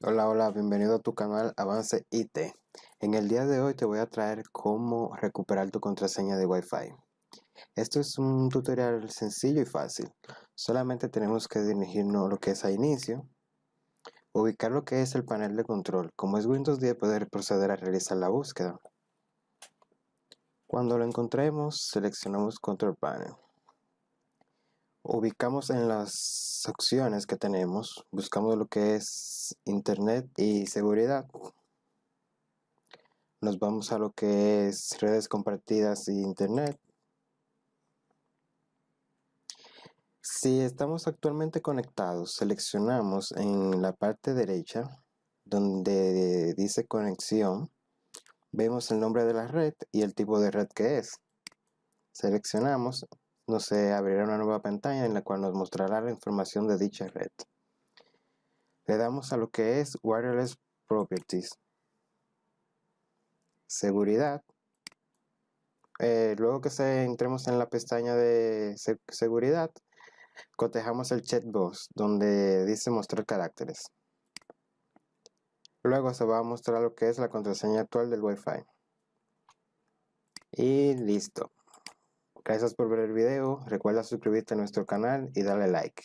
Hola, hola, bienvenido a tu canal Avance IT. En el día de hoy te voy a traer cómo recuperar tu contraseña de Wi-Fi. Esto es un tutorial sencillo y fácil. Solamente tenemos que dirigirnos a lo que es a inicio, ubicar lo que es el panel de control. Como es Windows 10, poder proceder a realizar la búsqueda. Cuando lo encontremos, seleccionamos Control Panel ubicamos en las opciones que tenemos, buscamos lo que es Internet y seguridad. Nos vamos a lo que es redes compartidas y Internet. Si estamos actualmente conectados, seleccionamos en la parte derecha donde dice conexión, vemos el nombre de la red y el tipo de red que es. Seleccionamos nos abrirá una nueva pantalla en la cual nos mostrará la información de dicha red. Le damos a lo que es Wireless Properties. Seguridad. Eh, luego que se entremos en la pestaña de seguridad, cotejamos el checkbox donde dice mostrar caracteres. Luego se va a mostrar lo que es la contraseña actual del Wi-Fi. Y listo. Gracias por ver el video, recuerda suscribirte a nuestro canal y darle like.